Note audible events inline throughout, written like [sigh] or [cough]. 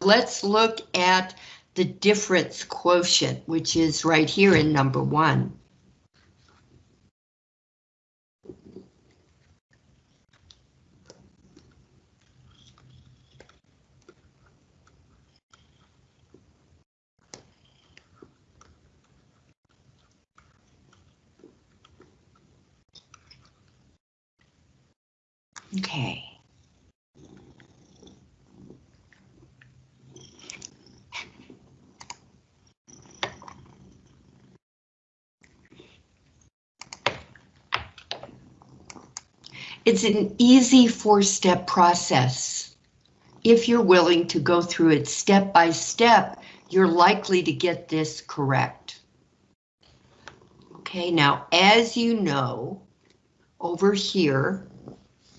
let's look at the difference quotient, which is right here in number one. Okay. It's an easy four-step process. If you're willing to go through it step by step, you're likely to get this correct. Okay, now as you know, over here,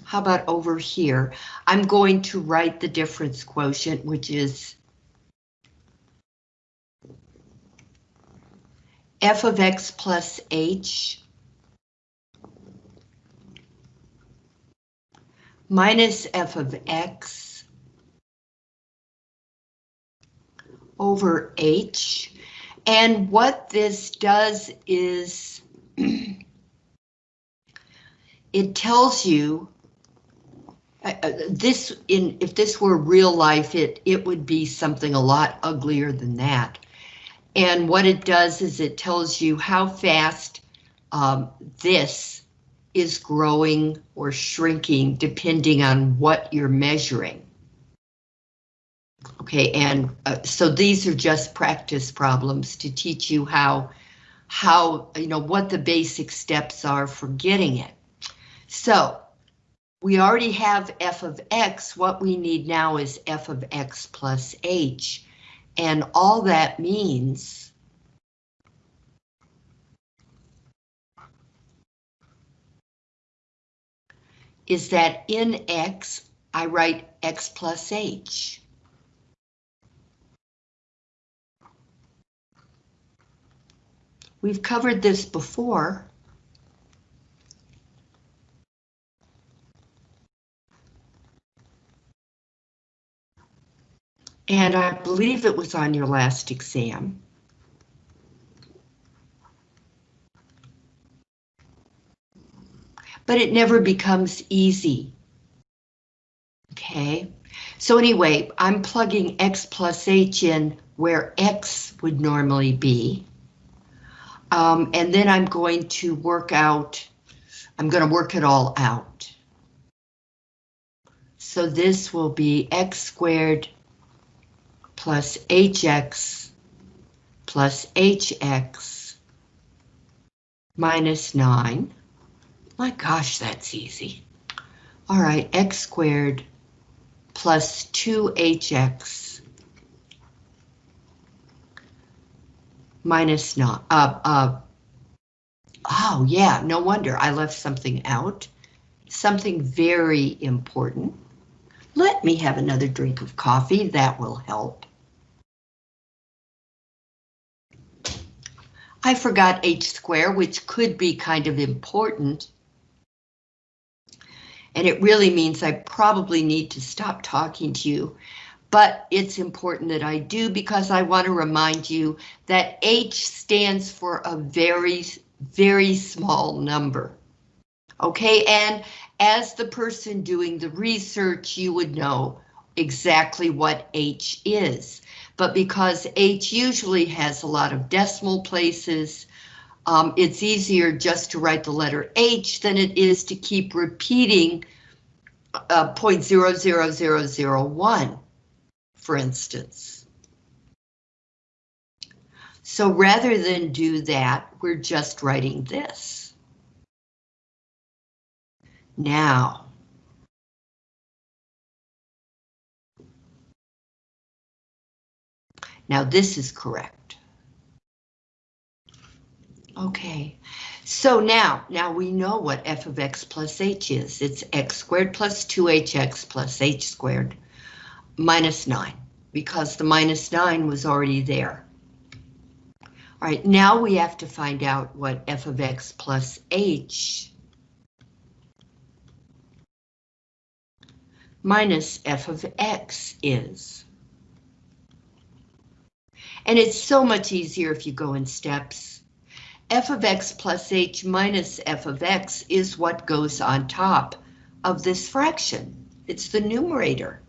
how about over here? I'm going to write the difference quotient, which is f of x plus h minus f of x over h. And what this does is [clears throat] it tells you uh, uh, this in if this were real life it it would be something a lot uglier than that and what it does is it tells you how fast um, this is growing or shrinking depending on what you're measuring. Okay, and uh, so these are just practice problems to teach you how, how, you know, what the basic steps are for getting it. So we already have f of x, what we need now is f of x plus h, and all that means is that in X, I write X plus H. We've covered this before. And I believe it was on your last exam. But it never becomes easy. Okay, so anyway, I'm plugging x plus h in where x would normally be. Um, and then I'm going to work out, I'm going to work it all out. So this will be x squared plus hx plus hx minus 9. My gosh, that's easy. All right, x squared plus 2hx minus not, uh, uh, oh yeah, no wonder I left something out. Something very important. Let me have another drink of coffee, that will help. I forgot h square, which could be kind of important. And it really means I probably need to stop talking to you. But it's important that I do because I want to remind you that H stands for a very, very small number. Okay, and as the person doing the research, you would know exactly what H is. But because H usually has a lot of decimal places, um, it's easier just to write the letter H than it is to keep repeating uh, 0.00001, for instance. So rather than do that, we're just writing this. Now, now this is correct. Okay, so now, now we know what f of x plus h is. It's x squared plus 2hx plus h squared minus 9, because the minus 9 was already there. All right, now we have to find out what f of x plus h minus f of x is. And it's so much easier if you go in steps. F of x plus h minus f of x is what goes on top of this fraction. It's the numerator.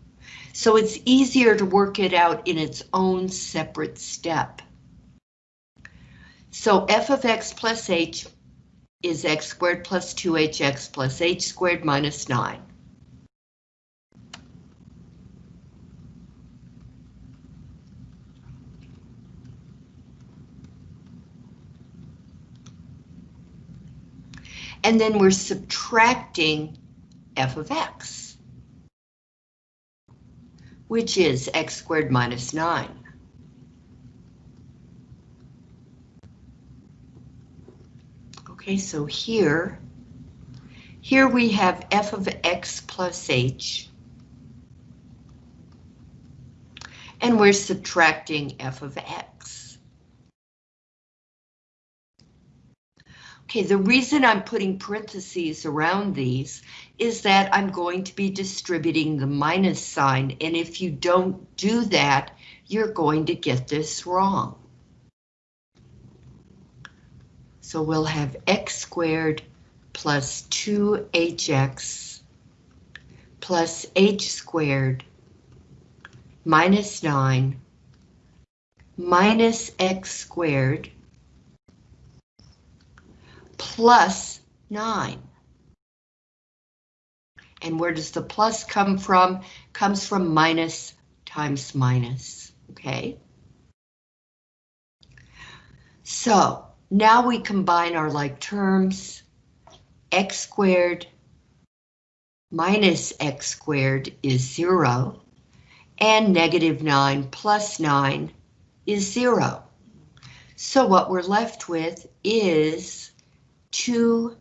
So it's easier to work it out in its own separate step. So f of x plus h is x squared plus 2hx plus h squared minus 9. And then we're subtracting f of x, which is x squared minus 9. Okay, so here, here we have f of x plus h. And we're subtracting f of x. Okay, the reason I'm putting parentheses around these is that I'm going to be distributing the minus sign, and if you don't do that, you're going to get this wrong. So we'll have x squared plus 2hx plus h squared minus 9 minus x squared plus 9. And where does the plus come from? Comes from minus times minus, okay? So, now we combine our like terms. x squared minus x squared is 0, and negative 9 plus 9 is 0. So what we're left with is 2hx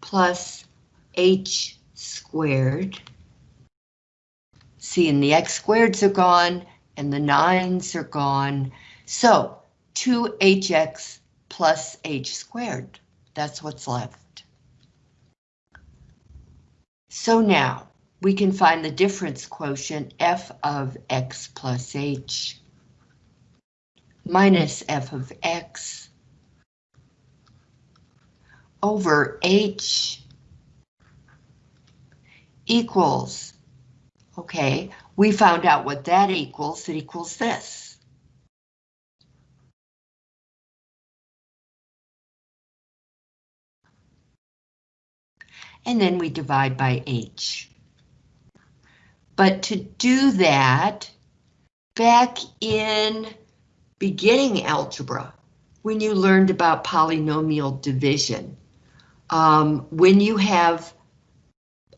plus h squared. See, and the x squareds are gone, and the 9s are gone. So 2hx plus h squared. That's what's left. So now we can find the difference quotient f of x plus h minus f of x over h equals, okay, we found out what that equals, it equals this. and then we divide by h. But to do that, back in beginning algebra, when you learned about polynomial division, um, when you have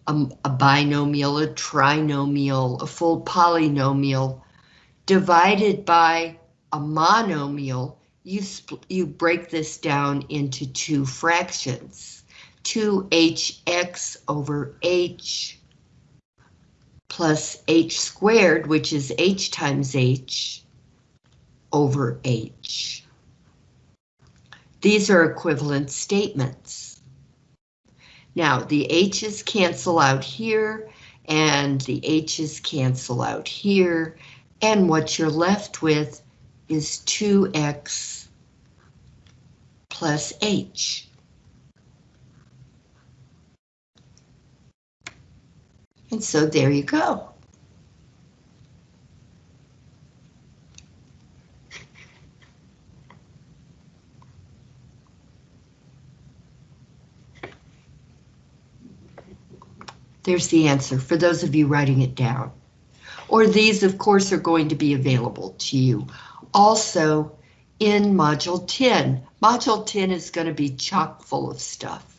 a, a binomial, a trinomial, a full polynomial divided by a monomial, you, you break this down into two fractions. 2hx over h plus h squared, which is h times h, over h. These are equivalent statements. Now, the h's cancel out here, and the h's cancel out here, and what you're left with is 2x plus h. And so there you go. There's the answer for those of you writing it down. Or these, of course, are going to be available to you. Also, in Module 10. Module 10 is going to be chock full of stuff.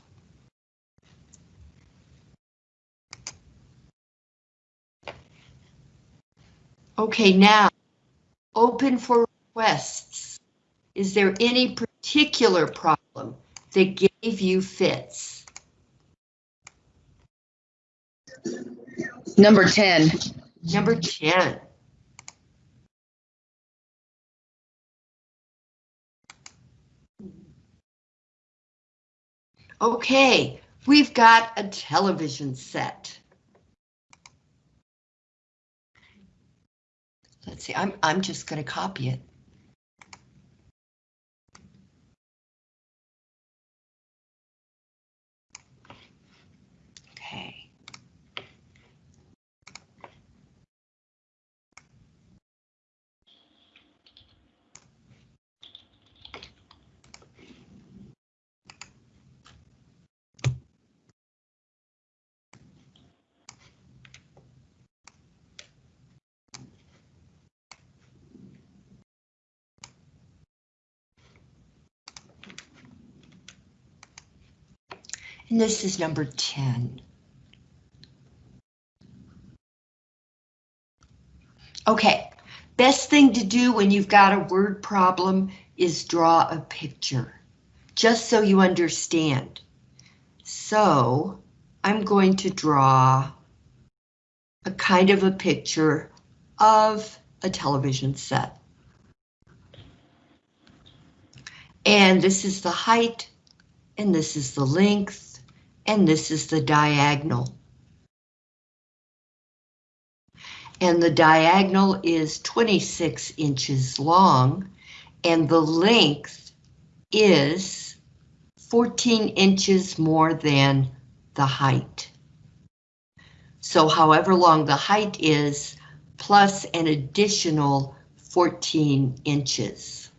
Okay, now, open for requests. Is there any particular problem that gave you fits? Number 10. Number 10. Okay, we've got a television set. Let's see, I'm, I'm just going to copy it. And this is number 10. Okay, best thing to do when you've got a word problem is draw a picture, just so you understand. So I'm going to draw a kind of a picture of a television set. And this is the height, and this is the length, and this is the diagonal. And the diagonal is 26 inches long, and the length is 14 inches more than the height. So however long the height is, plus an additional 14 inches.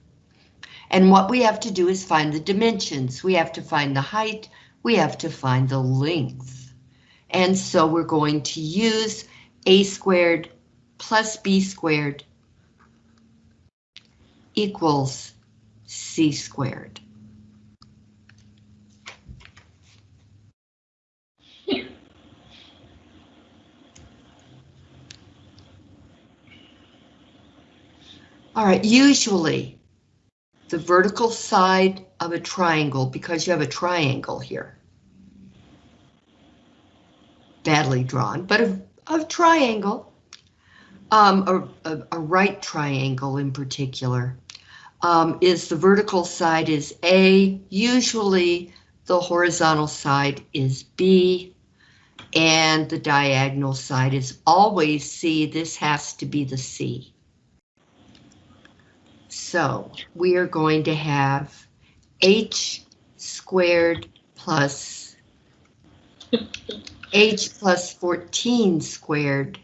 And what we have to do is find the dimensions. We have to find the height, we have to find the length. And so we're going to use a squared plus b squared equals c squared. All right, usually the vertical side of a triangle, because you have a triangle here. Badly drawn, but a, a triangle, um, a, a, a, right triangle in particular, um, is the vertical side is A, usually the horizontal side is B, and the diagonal side is always C. This has to be the C. So we are going to have h squared plus h plus 14 squared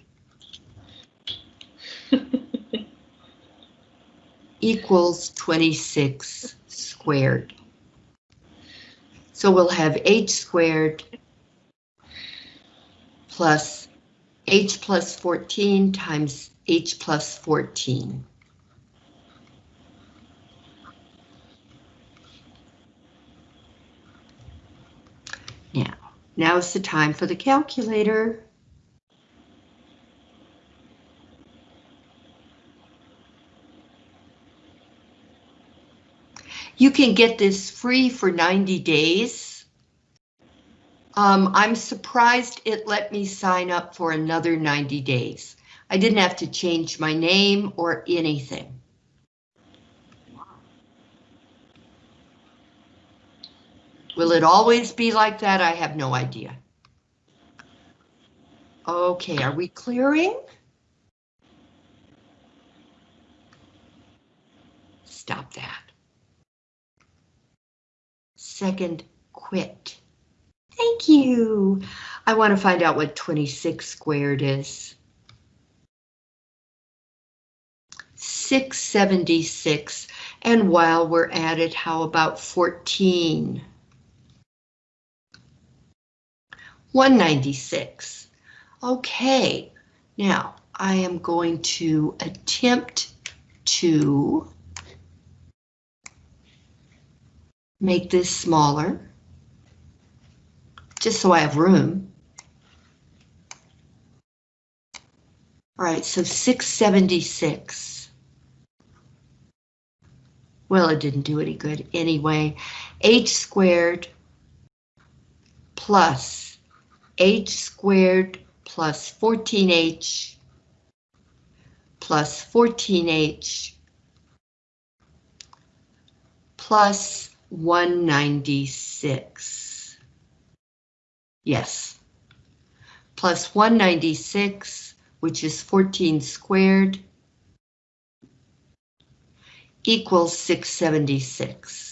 [laughs] equals 26 squared. So we'll have h squared plus h plus 14 times h plus 14. Now, is the time for the calculator. You can get this free for 90 days. Um, I'm surprised it let me sign up for another 90 days. I didn't have to change my name or anything. Will it always be like that? I have no idea. Okay, are we clearing? Stop that. Second, quit. Thank you. I want to find out what 26 squared is. 676. And while we're at it, how about 14? 196. Okay, now I am going to attempt to make this smaller, just so I have room. All right, so 676. Well, it didn't do any good anyway. h squared plus h squared plus 14h plus 14h plus 196. Yes. Plus 196, which is 14 squared, equals 676.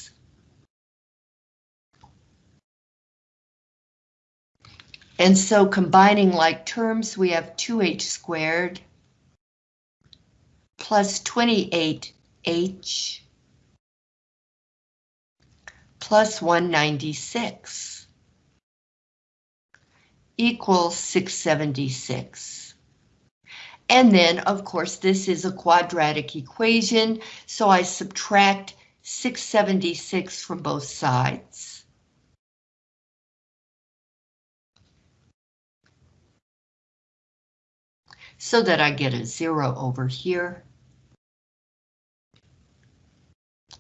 And so combining like terms, we have 2h squared plus 28h plus 196 equals 676. And then, of course, this is a quadratic equation, so I subtract 676 from both sides. So that I get a zero over here.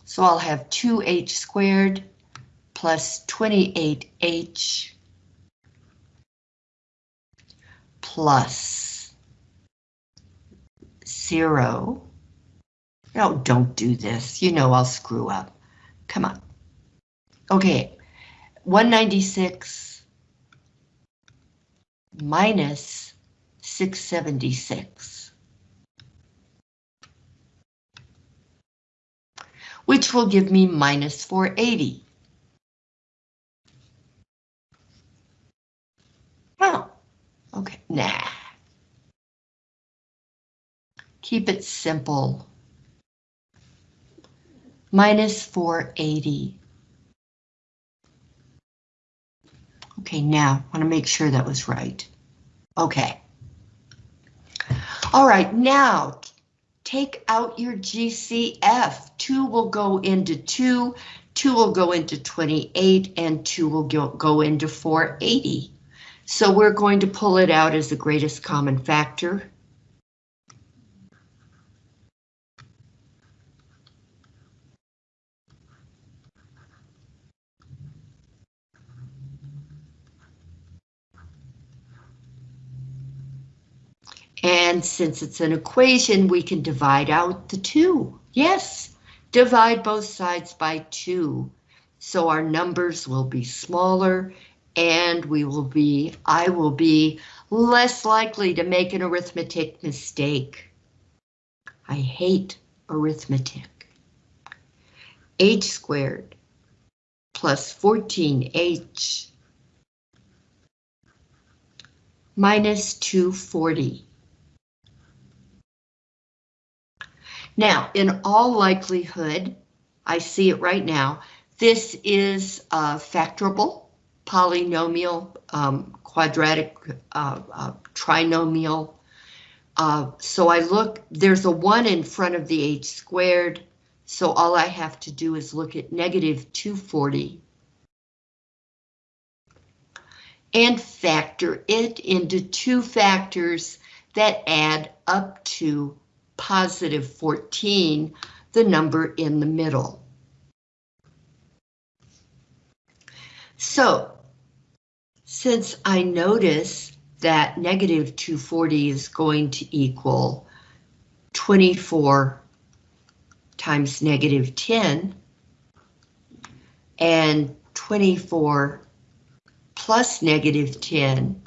So I'll have 2h squared plus 28h plus zero. No, don't do this. You know I'll screw up. Come on. Okay, 196 minus 676. Which will give me minus 480. Oh, okay, nah. Keep it simple. Minus 480. Okay, now, I want to make sure that was right. Okay. All right, now, take out your GCF. 2 will go into 2, 2 will go into 28, and 2 will go, go into 480. So we're going to pull it out as the greatest common factor. And since it's an equation, we can divide out the 2. Yes, divide both sides by 2. So our numbers will be smaller and we will be, I will be less likely to make an arithmetic mistake. I hate arithmetic. h squared plus 14h minus 240. Now, in all likelihood, I see it right now, this is uh, factorable polynomial, um, quadratic, uh, uh, trinomial. Uh, so I look, there's a 1 in front of the h squared, so all I have to do is look at negative 240 and factor it into two factors that add up to positive 14, the number in the middle. So since I notice that negative 240 is going to equal 24 times negative 10, and 24 plus negative 10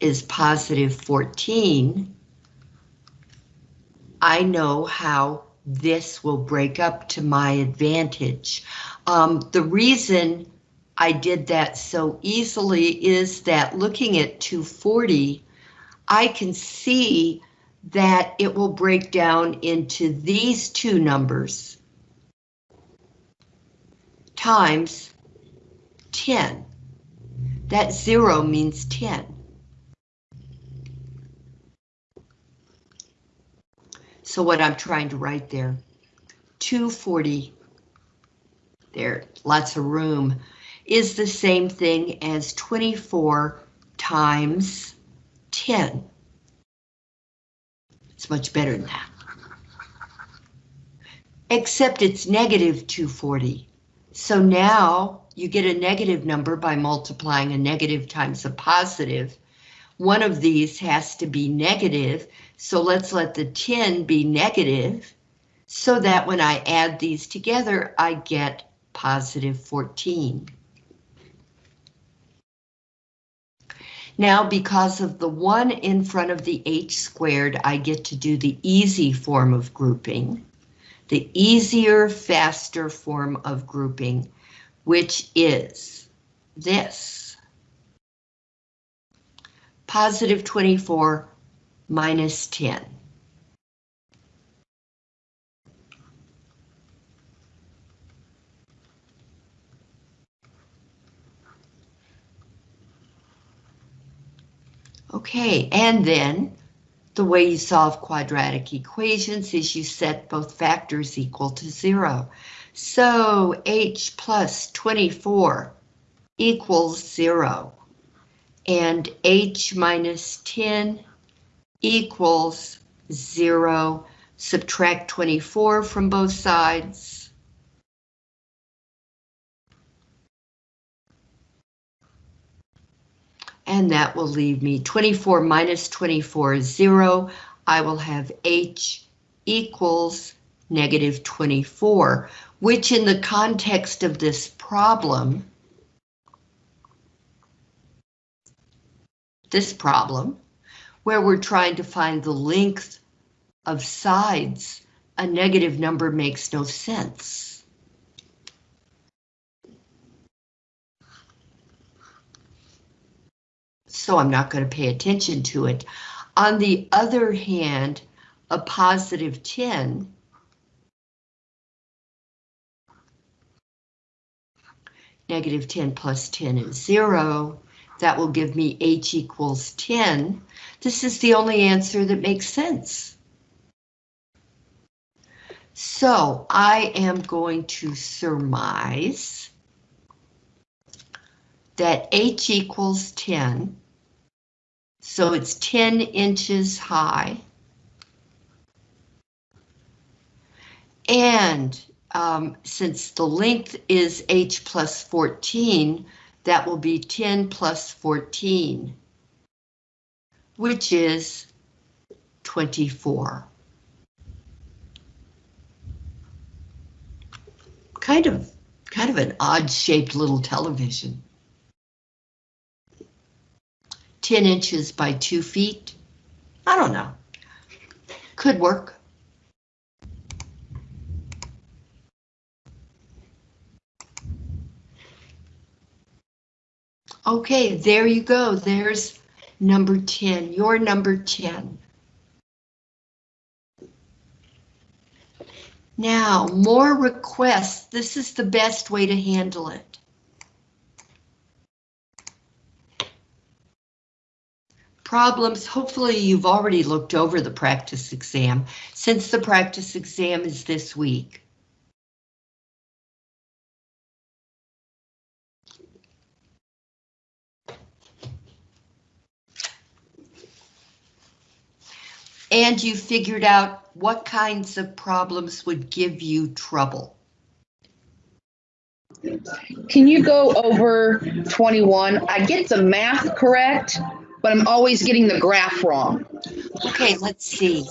is positive 14, I know how this will break up to my advantage. Um, the reason I did that so easily is that looking at 240, I can see that it will break down into these two numbers times 10. That zero means 10. So what I'm trying to write there, 240, there, lots of room is the same thing as 24 times 10. It's much better than that. Except it's negative 240. So now you get a negative number by multiplying a negative times a positive. One of these has to be negative, so let's let the 10 be negative, so that when I add these together, I get positive 14. Now, because of the 1 in front of the h squared, I get to do the easy form of grouping. the easier, faster form of grouping, which is this. Positive 24 minus 10. Okay, and then the way you solve quadratic equations is you set both factors equal to zero. So h plus 24 equals zero, and h minus 10 equals zero. Subtract 24 from both sides. and that will leave me 24 minus 24 is 0. I will have h equals negative 24, which in the context of this problem, this problem, where we're trying to find the length of sides, a negative number makes no sense. so I'm not going to pay attention to it. On the other hand, a positive 10 negative 10 plus 10 is 0. That will give me h equals 10. This is the only answer that makes sense. So I am going to surmise that h equals 10 so it's 10 inches high. And um, since the length is h plus 14, that will be 10 plus 14, which is 24. Kind of, kind of an odd shaped little television. 10 inches by 2 feet. I don't know. Could work. Okay, there you go. There's number 10, your number 10. Now, more requests. This is the best way to handle it. problems. Hopefully you've already looked over the practice exam since the practice exam is this week. And you figured out what kinds of problems would give you trouble. Can you go over 21? I get the math correct, but I'm always getting the graph wrong. Okay, let's see.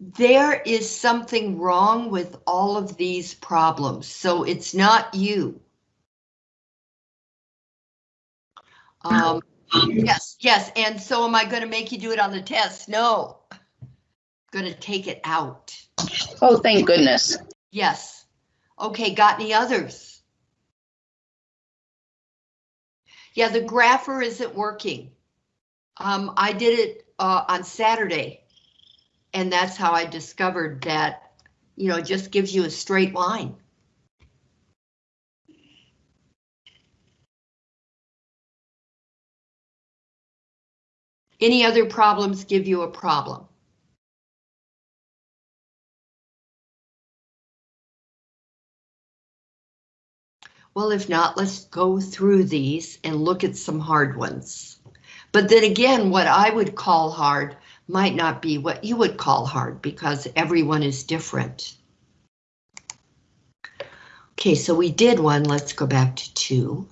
There is something wrong with all of these problems, so it's not you. Um, yes, yes, and so am I going to make you do it on the test? No. Going to take it out. Oh, thank goodness. Yes. Okay, got any others? Yeah, the grapher isn't working. Um, I did it uh, on Saturday, and that's how I discovered that, you know, it just gives you a straight line. Any other problems give you a problem? Well, if not, let's go through these and look at some hard ones. But then again, what I would call hard might not be what you would call hard because everyone is different. Okay, so we did one. Let's go back to two.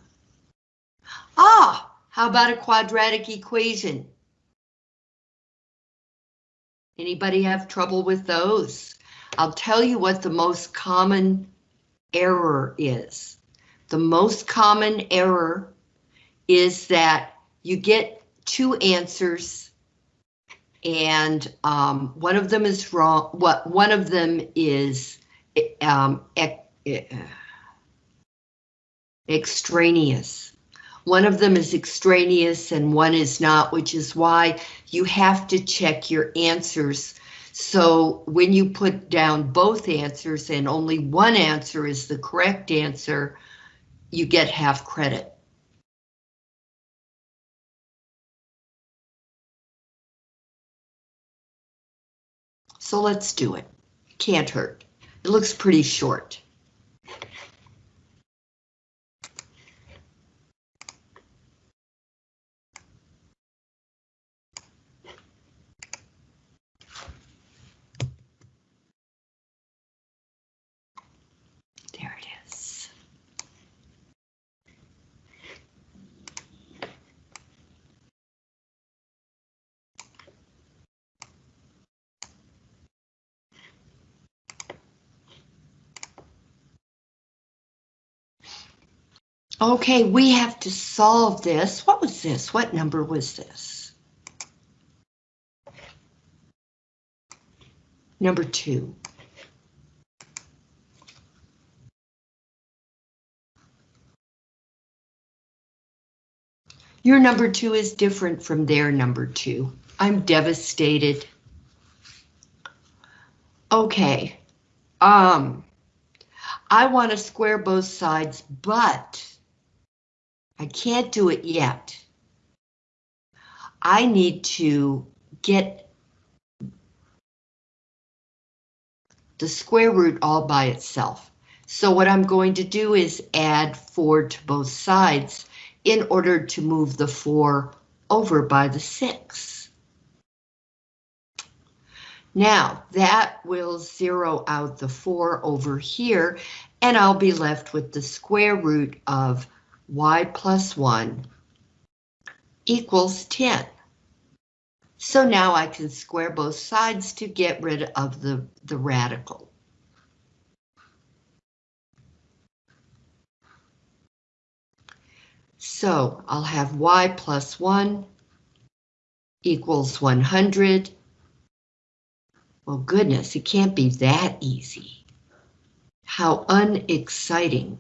Ah, how about a quadratic equation? Anybody have trouble with those? I'll tell you what the most common error is. The most common error is that you get two answers and um, one of them is wrong. What one of them is um, ec extraneous. One of them is extraneous and one is not, which is why you have to check your answers. So when you put down both answers and only one answer is the correct answer, you get half credit. So let's do it. Can't hurt. It looks pretty short. There it is. Okay, we have to solve this. What was this? What number was this? Number two. Your number two is different from their number two. I'm devastated. Okay. Um, I want to square both sides, but I can't do it yet. I need to get the square root all by itself. So what I'm going to do is add 4 to both sides in order to move the 4 over by the 6. Now, that will zero out the 4 over here, and I'll be left with the square root of y plus 1 equals 10. So now I can square both sides to get rid of the, the radical. So I'll have y plus 1 equals 100. Well, goodness, it can't be that easy. How unexciting.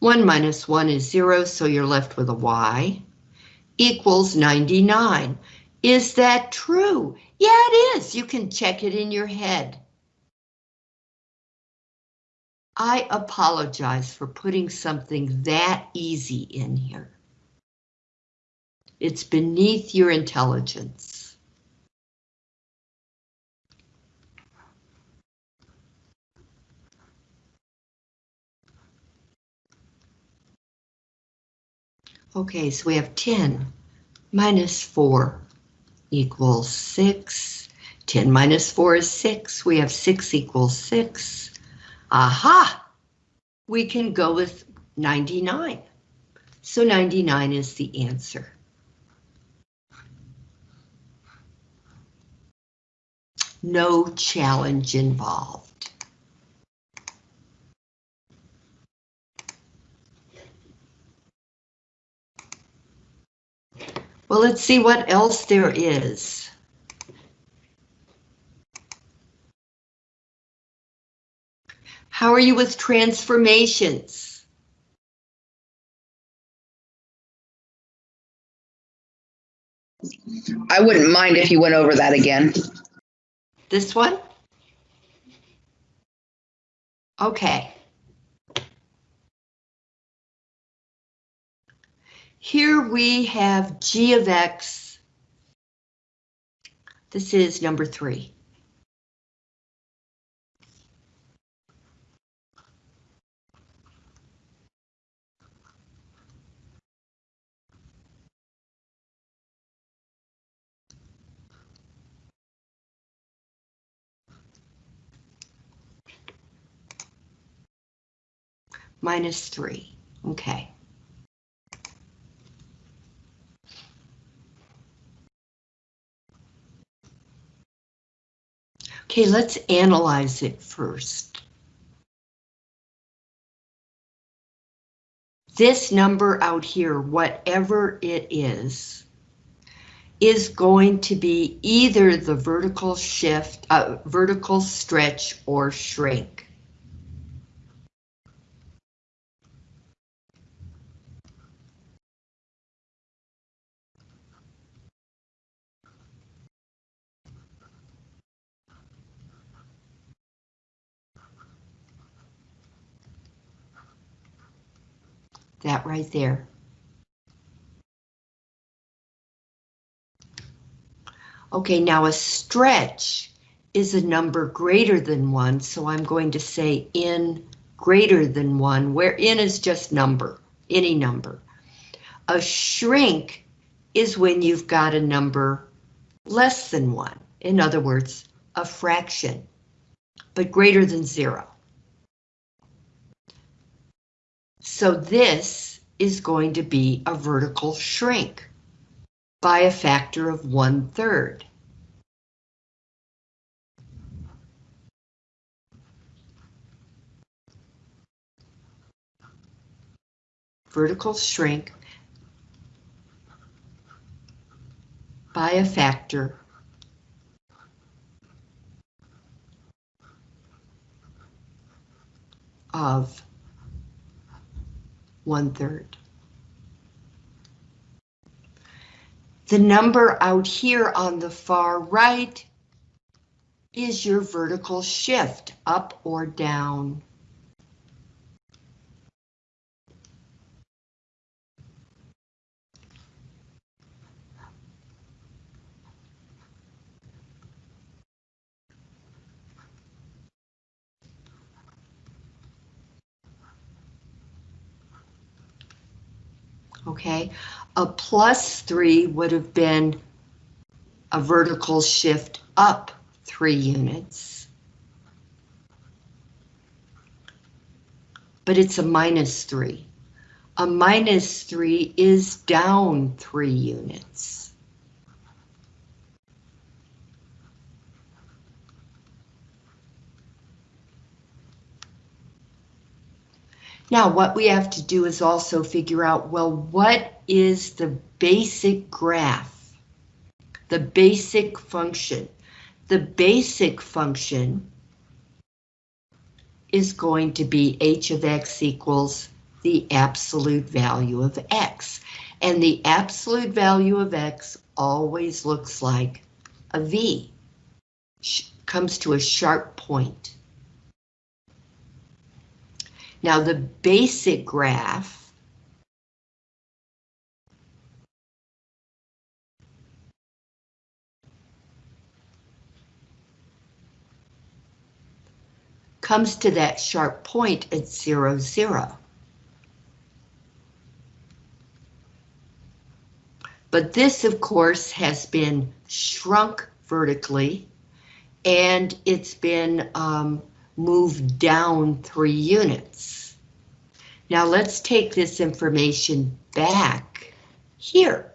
1 minus 1 is 0, so you're left with a y equals 99. Is that true? Yeah, it is. You can check it in your head. I apologize for putting something that easy in here. It's beneath your intelligence. Okay, so we have 10 minus 4 equals 6. 10 minus 4 is 6. We have 6 equals 6. Aha! We can go with 99. So 99 is the answer. No challenge involved. Well, let's see what else there is. How are you with transformations? I wouldn't mind if you went over that again. This one? Okay. Here we have g of x. This is number three. Minus three, okay. Okay, let's analyze it first. this number out here, whatever it is, is going to be either the vertical shift, uh, vertical stretch or shrink. That right there. Okay, now a stretch is a number greater than one, so I'm going to say in greater than one, where in is just number, any number. A shrink is when you've got a number less than one, in other words, a fraction, but greater than zero. So this is going to be a vertical shrink by a factor of one third. Vertical shrink by a factor of one third. The number out here on the far right is your vertical shift, up or down. Okay, a plus three would have been a vertical shift up three units. But it's a minus three. A minus three is down three units. Now, what we have to do is also figure out, well, what is the basic graph? The basic function. The basic function is going to be h of x equals the absolute value of x. And the absolute value of x always looks like a V. Comes to a sharp point. Now the basic graph comes to that sharp point at zero, zero. But this, of course, has been shrunk vertically, and it's been um, move down three units. Now let's take this information back here.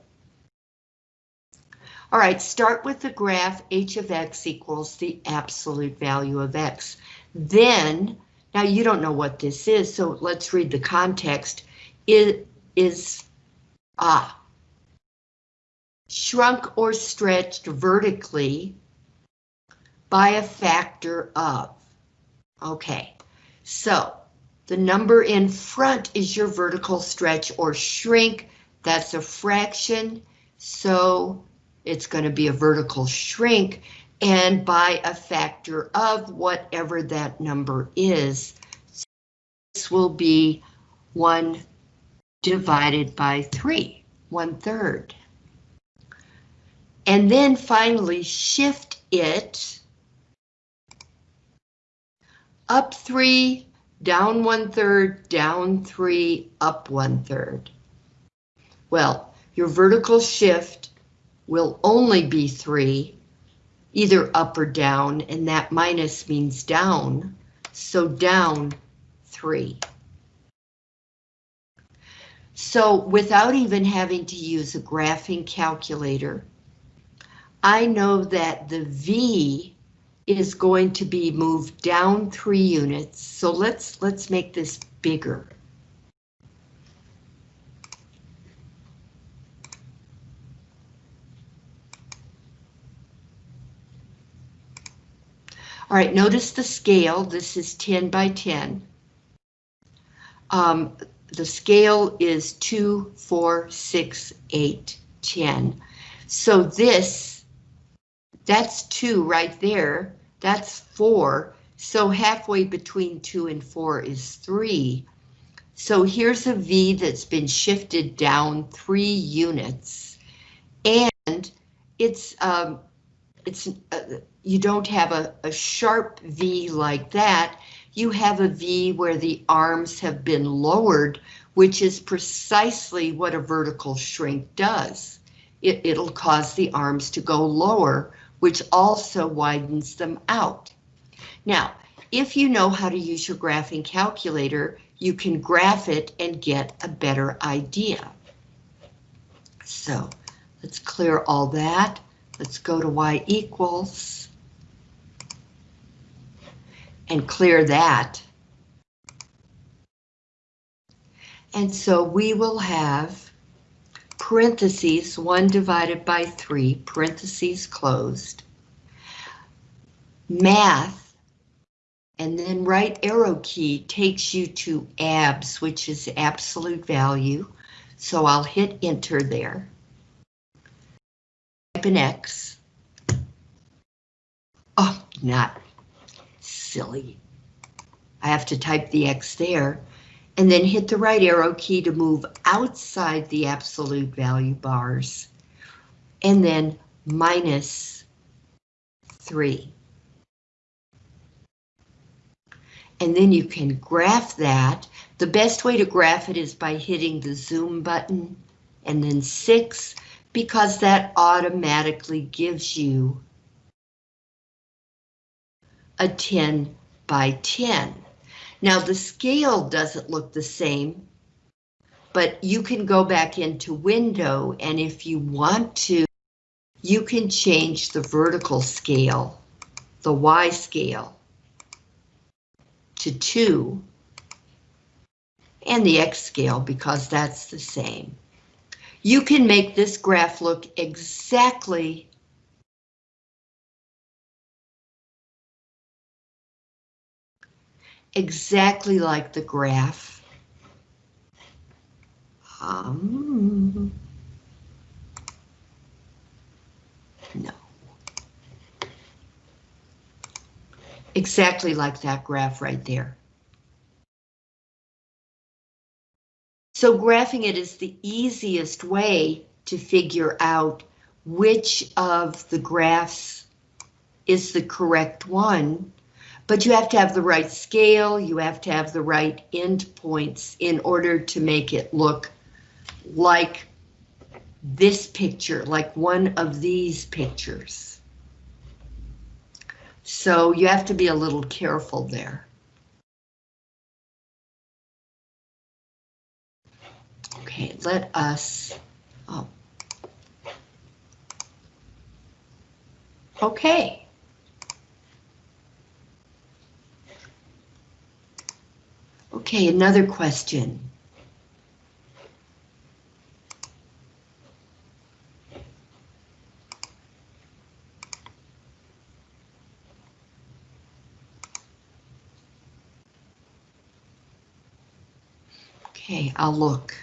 All right, start with the graph h of x equals the absolute value of x. Then, now you don't know what this is, so let's read the context. It is, ah, shrunk or stretched vertically by a factor of. Okay, so the number in front is your vertical stretch or shrink. That's a fraction, so it's going to be a vertical shrink and by a factor of whatever that number is. So This will be 1 divided by 3, 1 third. And then finally shift it up three, down one third, down three, up one third. Well, your vertical shift will only be three, either up or down, and that minus means down, so down three. So without even having to use a graphing calculator, I know that the V is going to be moved down three units. So let's let's make this bigger. All right, notice the scale. This is 10 by 10. Um, the scale is 2, 4, 6, 8, 10. So this that's 2 right there. That's 4. So halfway between 2 and 4 is 3. So here's a V that's been shifted down 3 units. And it's, um, it's uh, you don't have a, a sharp V like that. You have a V where the arms have been lowered, which is precisely what a vertical shrink does. It, it'll cause the arms to go lower, which also widens them out. Now, if you know how to use your graphing calculator, you can graph it and get a better idea. So let's clear all that. Let's go to y equals and clear that. And so we will have parentheses 1 divided by 3, parentheses closed, math, and then right arrow key takes you to abs, which is absolute value. So I'll hit enter there. Type an X. Oh, not silly. I have to type the X there and then hit the right arrow key to move outside the absolute value bars and then minus 3. And then you can graph that. The best way to graph it is by hitting the zoom button and then 6 because that automatically gives you a 10 by 10. Now the scale doesn't look the same, but you can go back into window and if you want to, you can change the vertical scale, the Y scale, to 2 and the X scale because that's the same. You can make this graph look exactly exactly like the graph. Um, no. Exactly like that graph right there. So graphing it is the easiest way to figure out which of the graphs is the correct one but you have to have the right scale, you have to have the right endpoints in order to make it look like this picture, like one of these pictures. So you have to be a little careful there. Okay, let us, oh. Okay. Okay, another question. Okay, I'll look.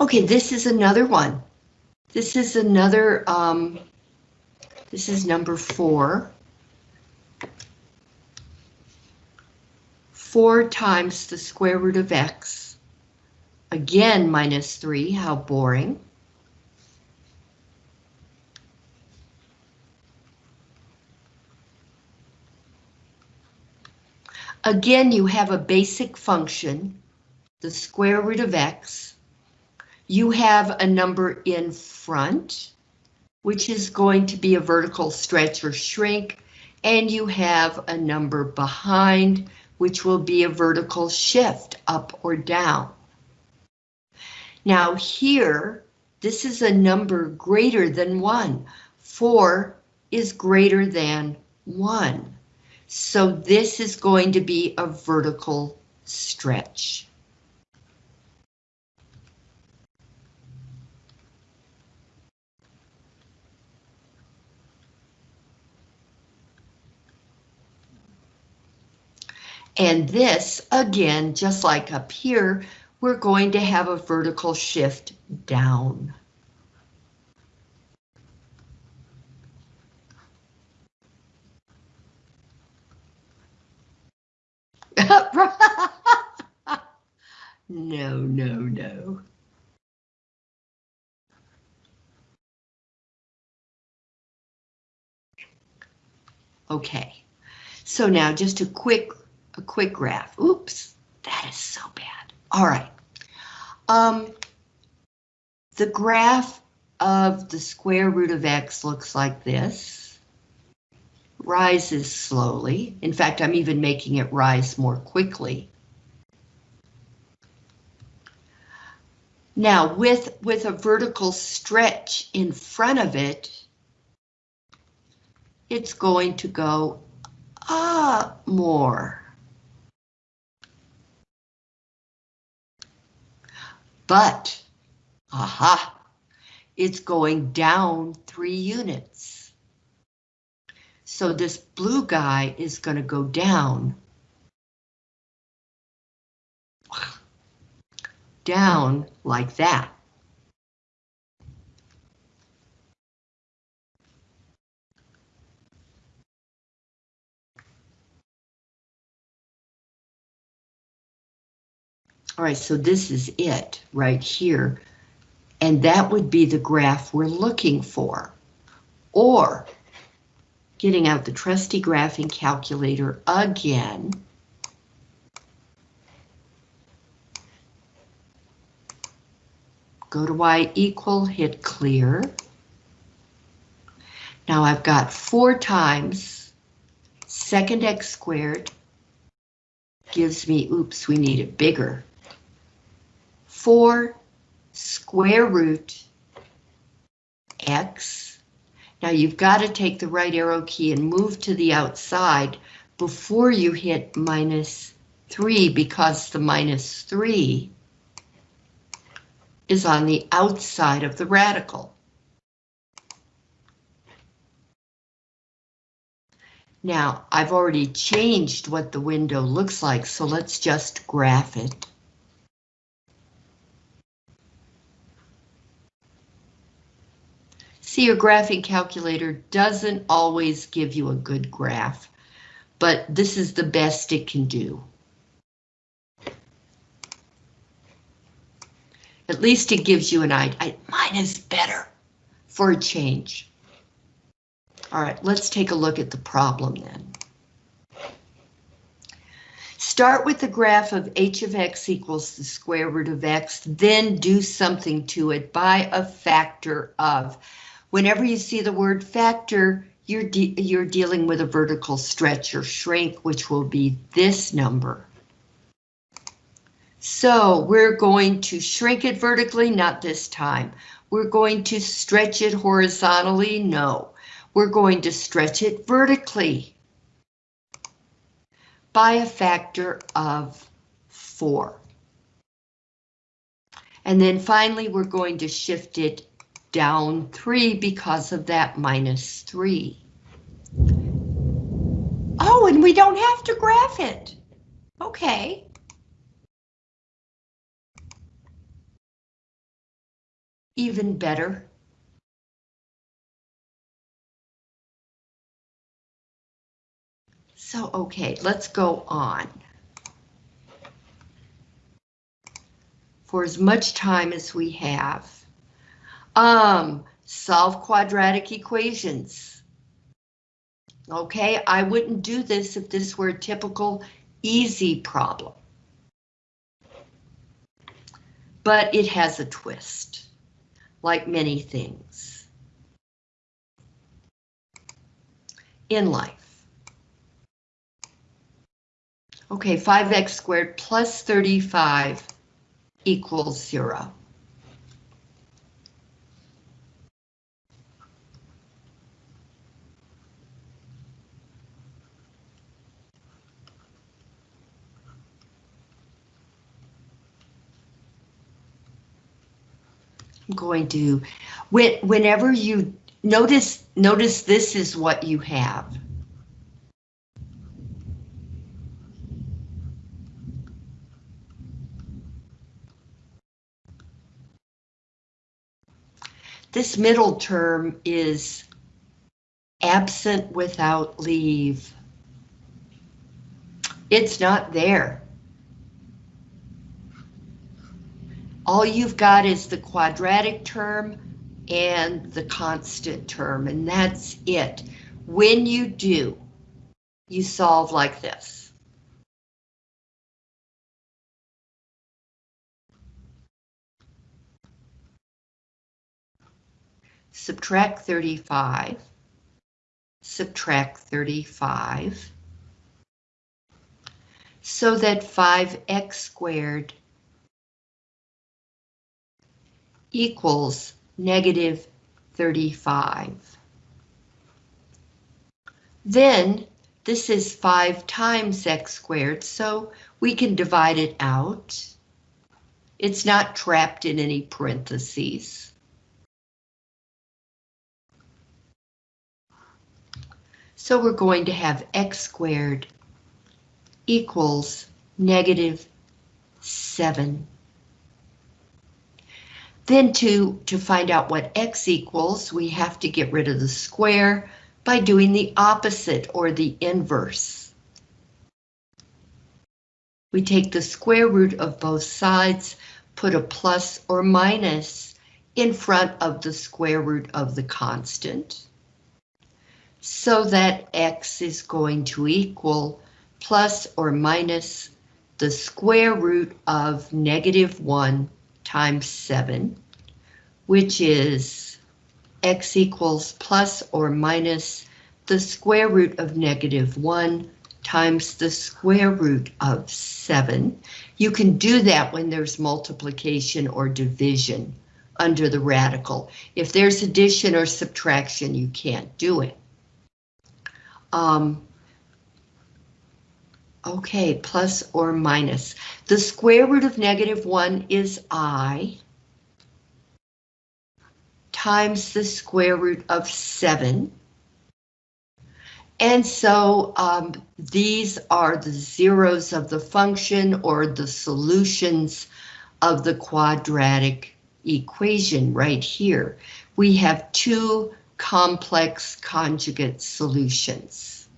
Okay, this is another one. This is another, um, this is number four. Four times the square root of X. Again, minus three, how boring. Again, you have a basic function, the square root of X, you have a number in front, which is going to be a vertical stretch or shrink, and you have a number behind, which will be a vertical shift up or down. Now here, this is a number greater than one. Four is greater than one. So this is going to be a vertical stretch. And this, again, just like up here, we're going to have a vertical shift down. [laughs] no, no, no. Okay, so now just a quick, a quick graph. Oops, that is so bad. All right. Um, the graph of the square root of x looks like this. Rises slowly. In fact, I'm even making it rise more quickly. Now, with, with a vertical stretch in front of it, it's going to go up more. But, aha, it's going down three units. So this blue guy is going to go down. Down like that. All right, so this is it right here. And that would be the graph we're looking for. Or getting out the trusty graphing calculator again. Go to y equal, hit clear. Now I've got four times second x squared gives me, oops, we need it bigger, 4 square root x. Now you've got to take the right arrow key and move to the outside before you hit minus 3 because the minus 3 is on the outside of the radical. Now, I've already changed what the window looks like, so let's just graph it. See, your graphing calculator doesn't always give you a good graph, but this is the best it can do. At least it gives you an idea. Mine is better for a change. All right, let's take a look at the problem then. Start with the graph of h of x equals the square root of x, then do something to it by a factor of. Whenever you see the word factor, you're, de you're dealing with a vertical stretch or shrink, which will be this number. So we're going to shrink it vertically, not this time. We're going to stretch it horizontally, no. We're going to stretch it vertically by a factor of four. And then finally, we're going to shift it down 3 because of that minus 3. Oh, and we don't have to graph it. Okay. Even better. So, okay, let's go on. For as much time as we have. Um, solve quadratic equations. Okay, I wouldn't do this if this were a typical easy problem. But it has a twist, like many things in life. Okay, 5x squared plus 35 equals zero. I'm going to, when, whenever you notice, notice this is what you have. This middle term is absent without leave. It's not there. All you've got is the quadratic term and the constant term, and that's it. When you do, you solve like this. Subtract 35, subtract 35, so that 5x squared equals negative 35. Then this is 5 times x squared, so we can divide it out. It's not trapped in any parentheses. So we're going to have x squared equals negative 7. Then to, to find out what x equals, we have to get rid of the square by doing the opposite or the inverse. We take the square root of both sides, put a plus or minus in front of the square root of the constant, so that x is going to equal plus or minus the square root of negative 1 times 7, which is x equals plus or minus the square root of negative 1 times the square root of 7. You can do that when there's multiplication or division under the radical. If there's addition or subtraction, you can't do it. Um, okay, plus or minus. The square root of negative 1 is i times the square root of 7. And so um, these are the zeros of the function or the solutions of the quadratic equation right here. We have two complex conjugate solutions.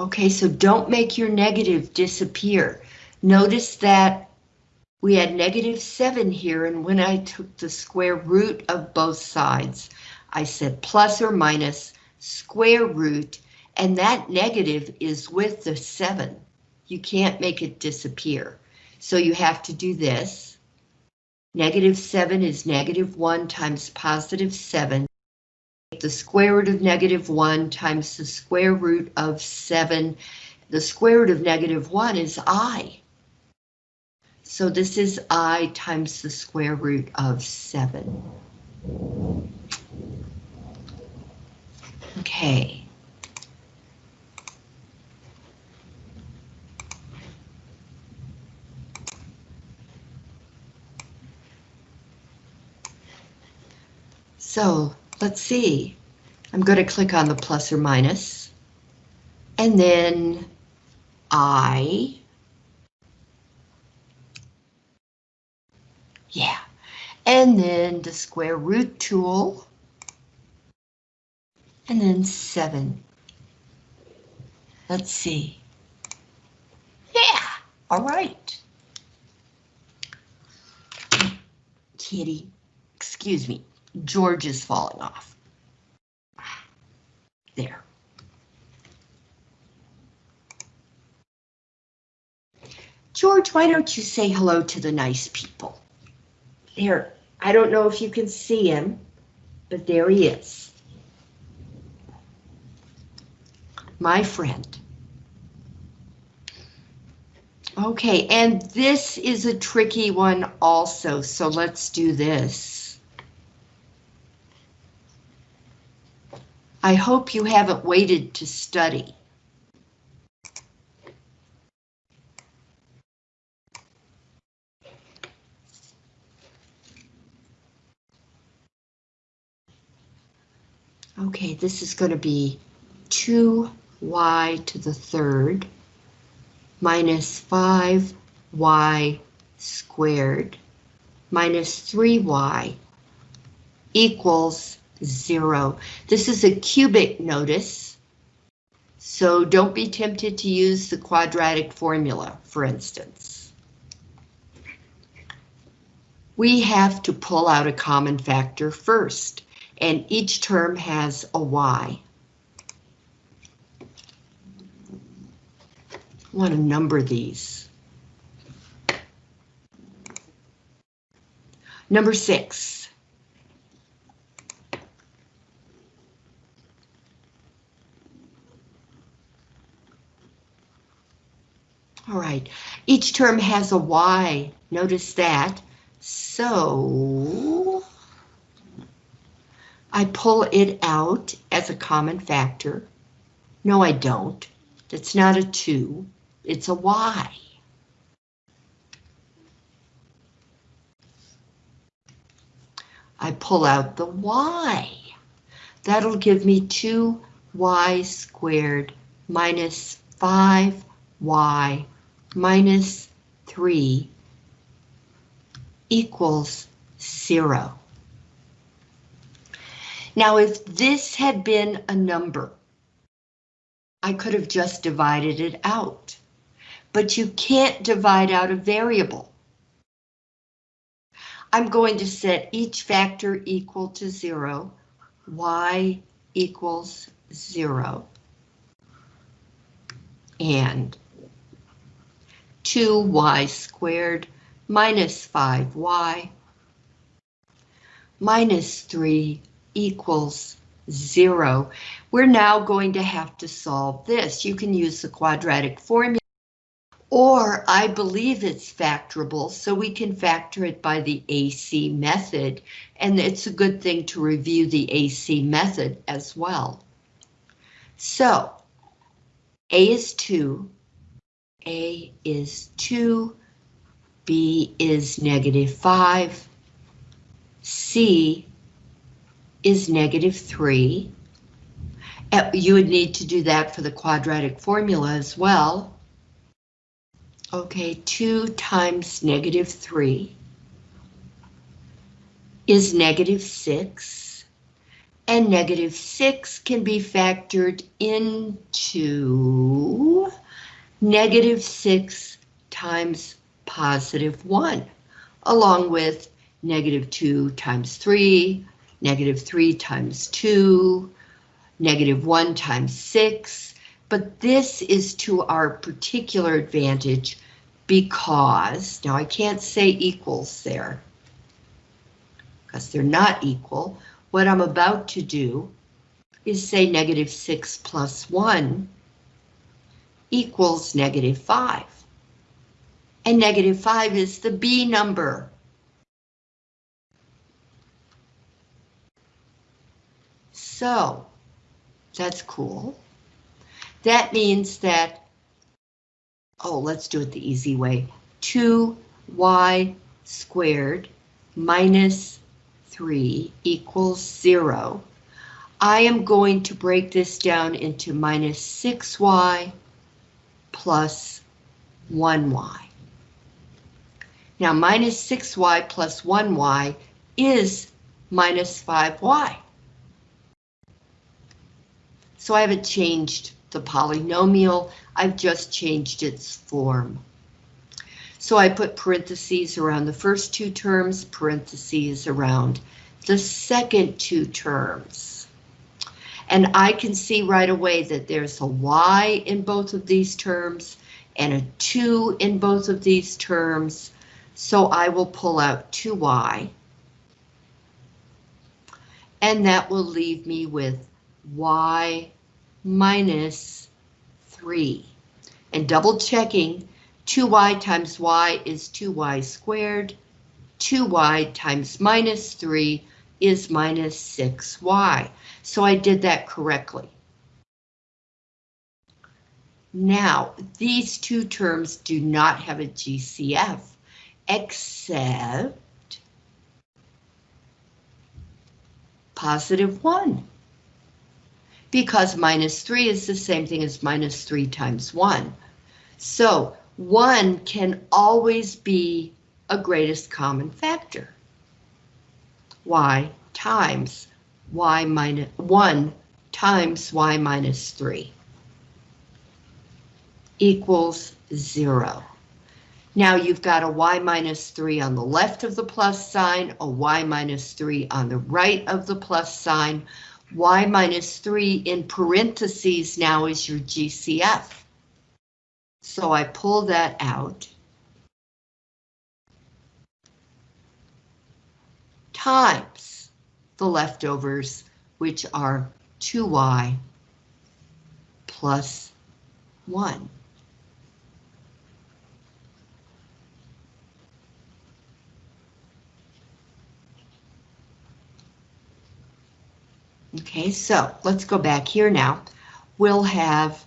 Okay, so don't make your negative disappear. Notice that we had negative 7 here, and when I took the square root of both sides, I said plus or minus square root, and that negative is with the 7. You can't make it disappear. So you have to do this. Negative 7 is negative 1 times positive 7 the square root of negative 1 times the square root of 7. The square root of negative 1 is i. So this is i times the square root of 7. Okay. So let's see. I'm going to click on the plus or minus. And then I. Yeah. And then the square root tool. And then 7. Let's see. Yeah, all right. Kitty, excuse me. George is falling off. There. George, why don't you say hello to the nice people? There, I don't know if you can see him, but there he is. My friend. Okay, and this is a tricky one also, so let's do this. I hope you haven't waited to study. Okay, this is going to be 2y to the third minus 5y squared minus 3y equals 0. This is a cubic notice, so don't be tempted to use the quadratic formula, for instance. We have to pull out a common factor first, and each term has a y. I want to number these. Number six. All right, each term has a y, notice that. So I pull it out as a common factor. No, I don't. It's not a 2, it's a y. I pull out the y. That'll give me 2y squared minus 5y minus 3 equals 0. Now, if this had been a number, I could have just divided it out. But you can't divide out a variable. I'm going to set each factor equal to 0, y equals 0, and 2y squared minus 5y minus 3 equals 0. We're now going to have to solve this. You can use the quadratic formula or I believe it's factorable, so we can factor it by the AC method, and it's a good thing to review the AC method as well. So, A is 2, A is 2, B is negative 5, C is negative 3. Uh, you would need to do that for the quadratic formula as well. Okay, 2 times negative 3 is negative 6, and negative 6 can be factored into negative 6 times positive 1, along with negative 2 times 3, negative 3 times 2, negative 1 times 6, but this is to our particular advantage because, now I can't say equals there, because they're not equal. What I'm about to do is say negative 6 plus 1 equals negative 5. And negative 5 is the B number. So, that's cool. That means that, oh, let's do it the easy way. 2y squared minus 3 equals 0. I am going to break this down into minus 6y plus 1y. Now minus 6y plus 1y is minus 5y. So I haven't changed the polynomial, I've just changed its form. So I put parentheses around the first two terms, parentheses around the second two terms. And I can see right away that there's a y in both of these terms and a 2 in both of these terms, so I will pull out 2y. And that will leave me with y minus 3. And double checking, 2y times y is 2y squared, 2y times minus 3 is minus 6y. So I did that correctly. Now, these two terms do not have a GCF, except positive 1. Because minus 3 is the same thing as minus 3 times 1. So 1 can always be a greatest common factor. Y times y minus 1 times y minus 3 equals 0. Now you've got a y minus 3 on the left of the plus sign, a y minus 3 on the right of the plus sign. y minus 3 in parentheses now is your GCF. So I pull that out. Times the leftovers, which are 2y plus 1. Okay, so let's go back here now. We'll have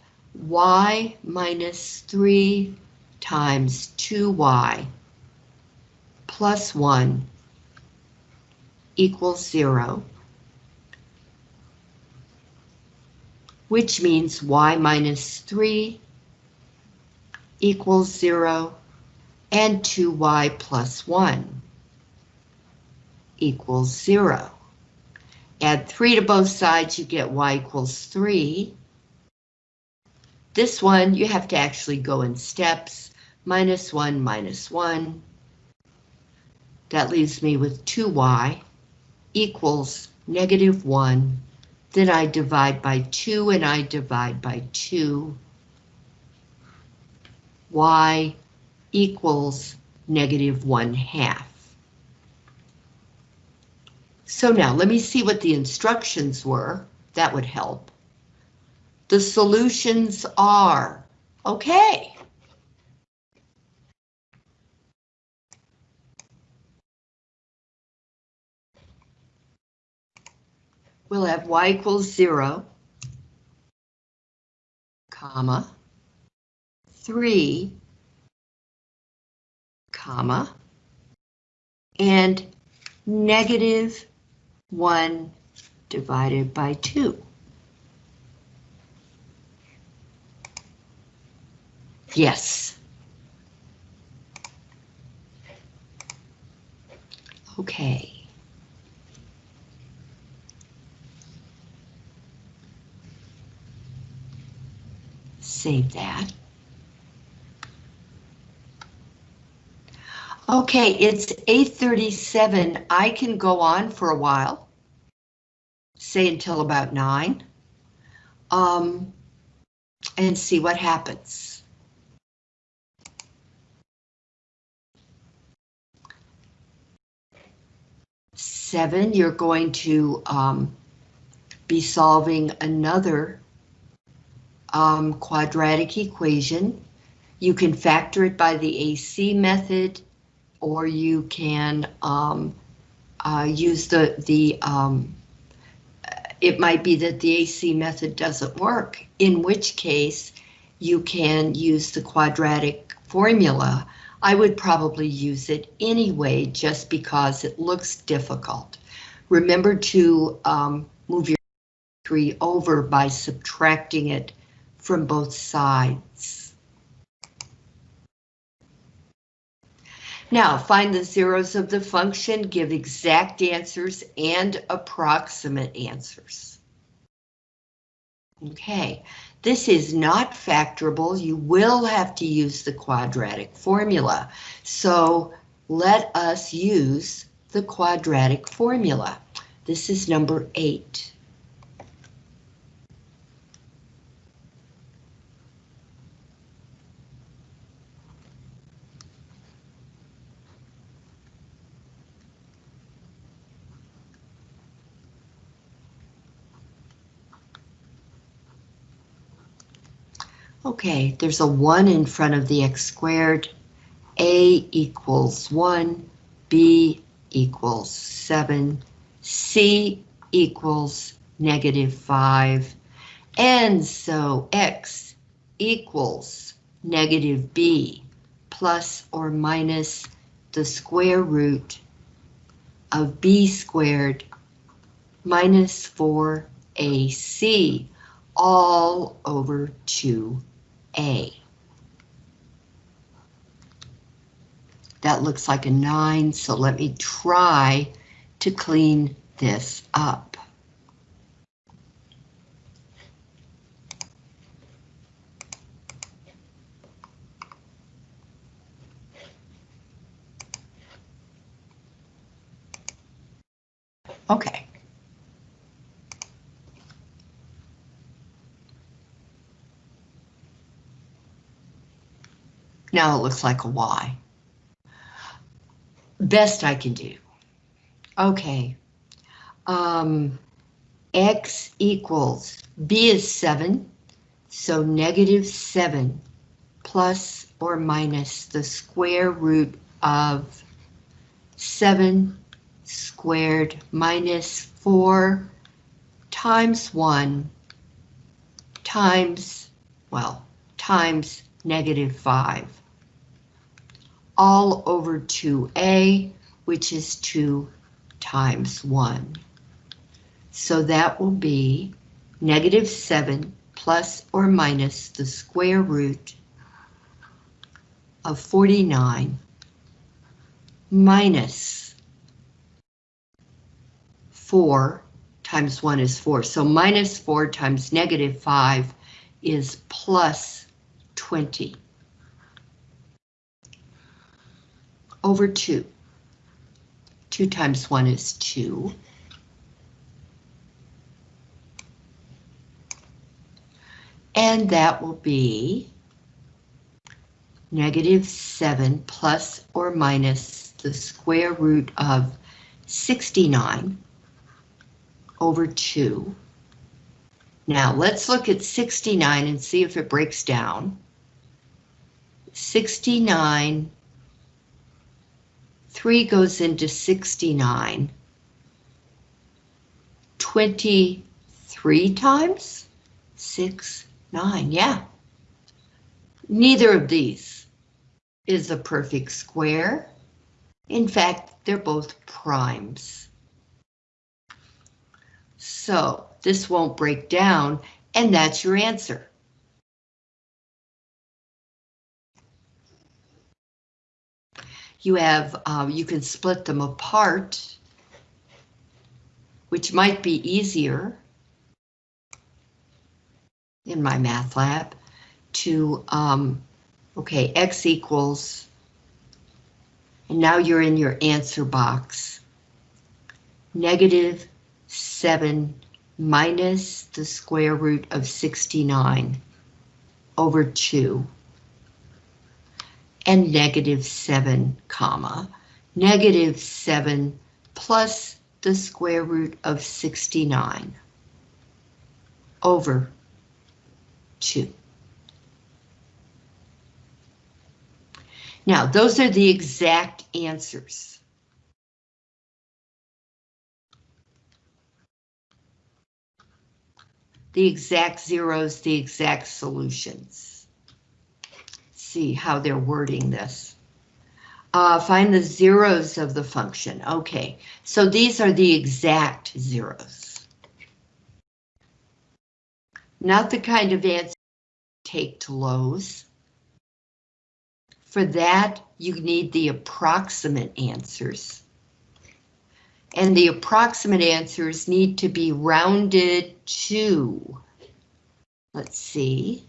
y minus 3 times 2y plus 1 equals 0, which means y minus 3 equals 0 and 2y plus 1 equals 0. Add 3 to both sides, you get y equals 3. This one, you have to actually go in steps. Minus 1, minus 1. That leaves me with 2y equals negative 1. Then I divide by 2 and I divide by 2. y equals negative 1 half. So now let me see what the instructions were. That would help. The solutions are, okay. We'll have y equals 0, comma, 3, comma, and negative 1 divided by 2. Yes. Okay. Save that. Okay, it's 8.37. I can go on for a while. Say until about 9. Um, and see what happens. Seven, you're going to um, be solving another um, quadratic equation. You can factor it by the AC method or you can um, uh, use the, the um, it might be that the AC method doesn't work, in which case you can use the quadratic formula. I would probably use it anyway, just because it looks difficult. Remember to um, move your 3 over by subtracting it from both sides. Now, find the zeros of the function, give exact answers and approximate answers. Okay, this is not factorable. You will have to use the quadratic formula. So let us use the quadratic formula. This is number eight. Okay, there's a 1 in front of the x squared. A equals 1, B equals 7, C equals negative 5. And so X equals negative B plus or minus the square root of B squared minus 4AC all over 2A. That looks like a 9, so let me try to clean this up. Okay. Now it looks like a Y. Best I can do. Okay. Um, X equals, B is 7, so negative 7 plus or minus the square root of 7 squared minus 4 times 1 times, well, times negative 5 all over 2a, which is 2 times 1. So that will be negative 7 plus or minus the square root of 49 minus 4 times 1 is 4. So minus 4 times negative 5 is plus 20. Over 2. 2 times 1 is 2. And that will be negative 7 plus or minus the square root of 69 over 2. Now let's look at 69 and see if it breaks down. 69 3 goes into 69. 23 times? 6, 9, yeah. Neither of these is a perfect square. In fact, they're both primes. So this won't break down, and that's your answer. You have, uh, you can split them apart, which might be easier in MyMathLab to, um, okay, x equals, and now you're in your answer box, negative 7 minus the square root of 69 over 2 and negative 7, comma, negative 7 plus the square root of 69 over 2. Now, those are the exact answers. The exact zeros, the exact solutions see how they're wording this. Uh, find the zeros of the function. Okay, so these are the exact zeros. Not the kind of answer take to Lowe's. For that, you need the approximate answers. And the approximate answers need to be rounded to, let's see,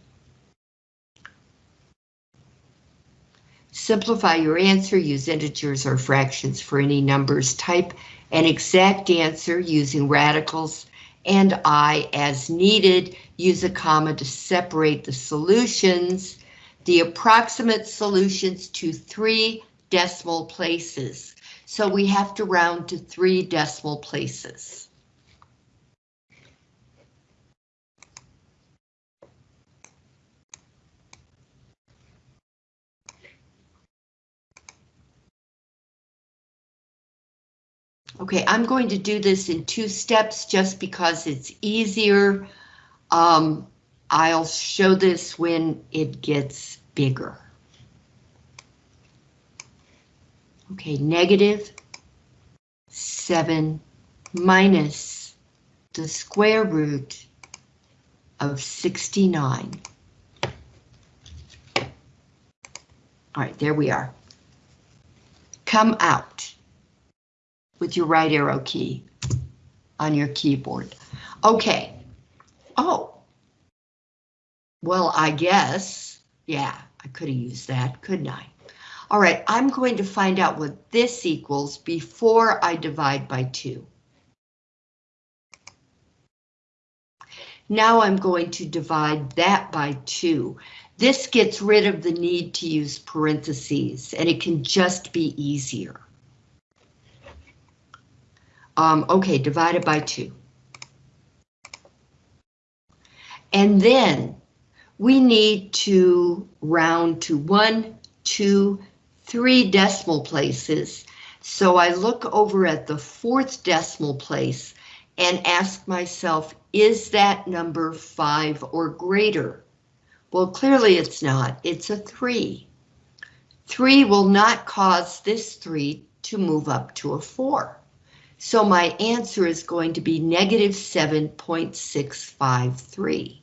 Simplify your answer, use integers or fractions for any numbers. Type an exact answer using radicals and I as needed. Use a comma to separate the solutions. The approximate solutions to three decimal places. So we have to round to three decimal places. Okay, I'm going to do this in two steps just because it's easier. Um, I'll show this when it gets bigger. Okay, negative 7 minus the square root of 69. All right, there we are. Come out with your right arrow key on your keyboard. Okay. Oh. Well, I guess, yeah, I could have used that, couldn't I? All right, I'm going to find out what this equals before I divide by 2. Now I'm going to divide that by 2. This gets rid of the need to use parentheses, and it can just be easier. Um, okay, divided by 2. And then we need to round to one, two, three decimal places. So I look over at the fourth decimal place and ask myself, is that number five or greater? Well, clearly it's not, it's a three. Three will not cause this three to move up to a four. So my answer is going to be negative 7.653.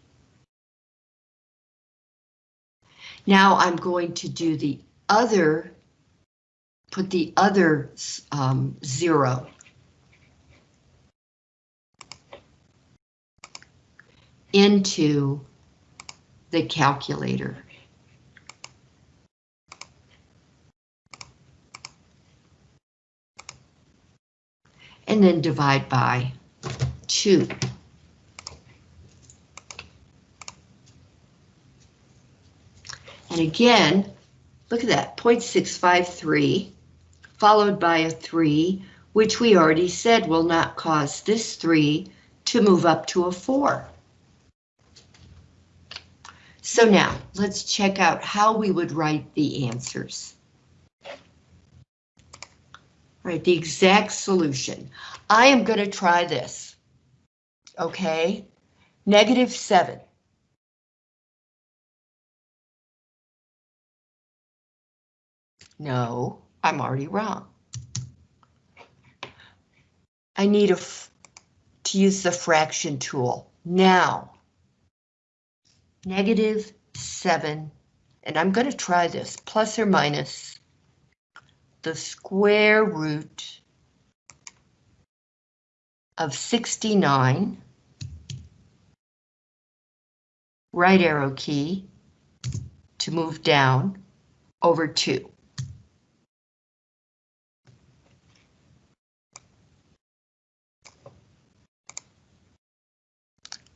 Now I'm going to do the other, put the other um, zero. into the calculator. And then divide by 2. And again, look at that, 0.653, followed by a 3, which we already said will not cause this 3 to move up to a 4. So now, let's check out how we would write the answers. Right, the exact solution. I am going to try this. Okay, negative 7. No, I'm already wrong. I need a to use the fraction tool. Now, negative 7, and I'm going to try this, plus or minus the square root of 69, right arrow key to move down over 2.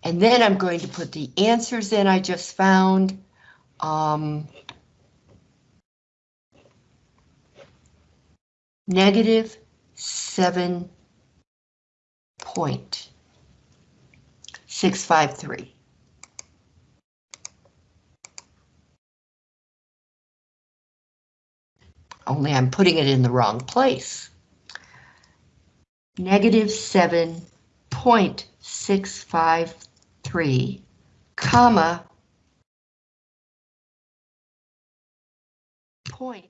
And then I'm going to put the answers in I just found. Um, negative 7 point 653. Only I'm putting it in the wrong place. Negative 7.653, comma, point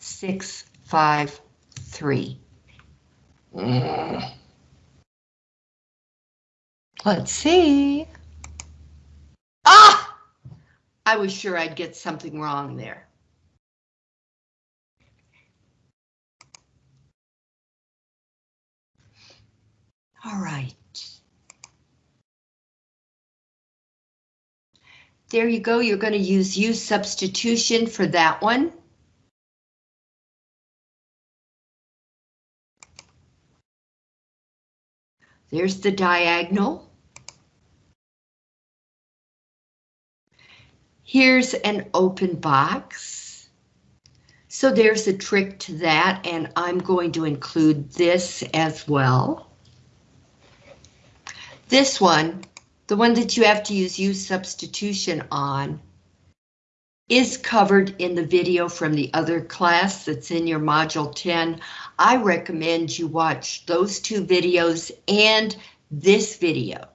six five three. Mm. Let's see. Ah! I was sure I'd get something wrong there. All right. There you go. You're going to use use substitution for that one. There's the diagonal. Here's an open box. So there's a trick to that, and I'm going to include this as well. This one, the one that you have to use use substitution on, is covered in the video from the other class that's in your Module 10. I recommend you watch those two videos and this video.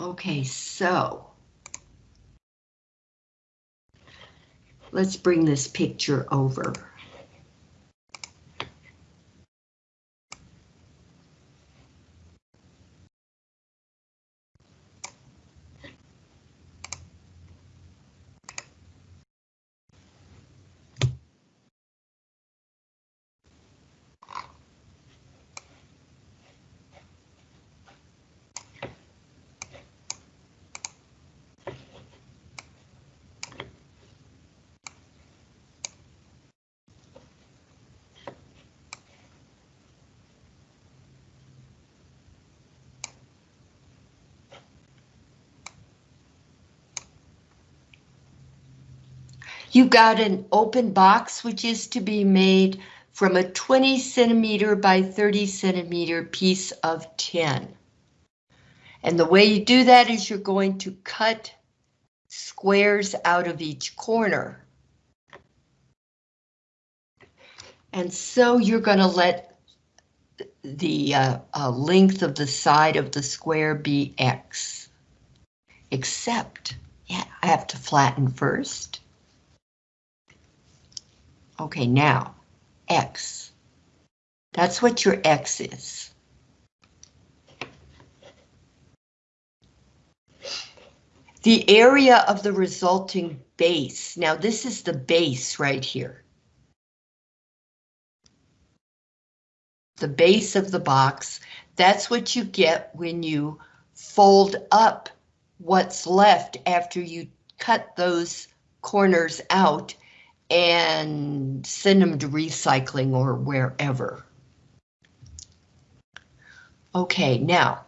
Okay, so let's bring this picture over. You got an open box which is to be made from a 20 centimeter by 30 centimeter piece of tin. And the way you do that is you're going to cut squares out of each corner. And so you're going to let the uh, uh, length of the side of the square be X. Except, yeah, I have to flatten first. Okay, now, X. That's what your X is. The area of the resulting base. Now this is the base right here. The base of the box. That's what you get when you fold up what's left after you cut those corners out and send them to recycling or wherever. Okay, now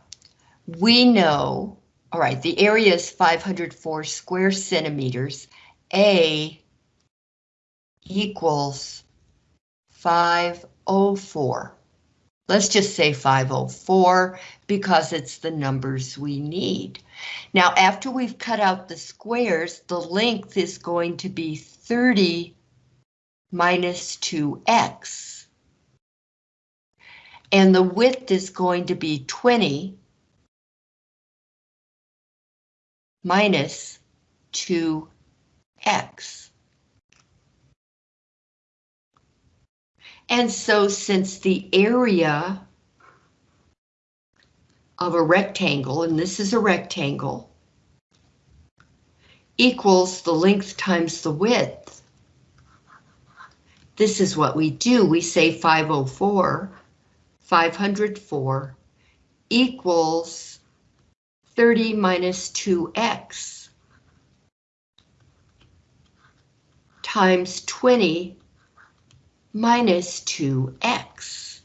we know, all right, the area is 504 square centimeters. A equals 504. Let's just say 504 because it's the numbers we need. Now, after we've cut out the squares, the length is going to be 30 minus 2x. And the width is going to be 20 minus 2x. And so since the area of a rectangle, and this is a rectangle, equals the length times the width. This is what we do. We say 504, 504 equals 30 minus 2x times 20 minus 2x.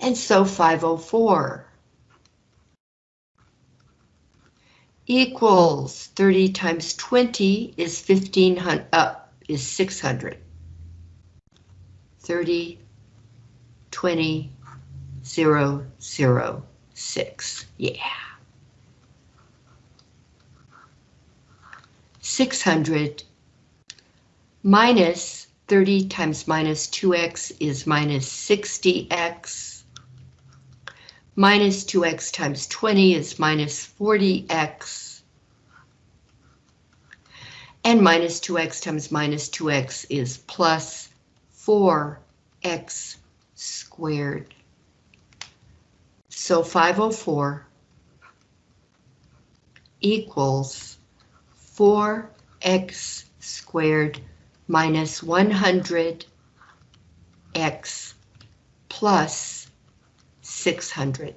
And so 504 equals 30 times 20 is 1500, uh, is 600. 30, 20, 0, 0, 6. Yeah. 600 minus 30 times minus 2x is minus 60x. Minus 2x times 20 is minus 40x. And minus 2x times minus 2x is plus 4x squared. So 504 equals 4x squared minus 100x plus 600.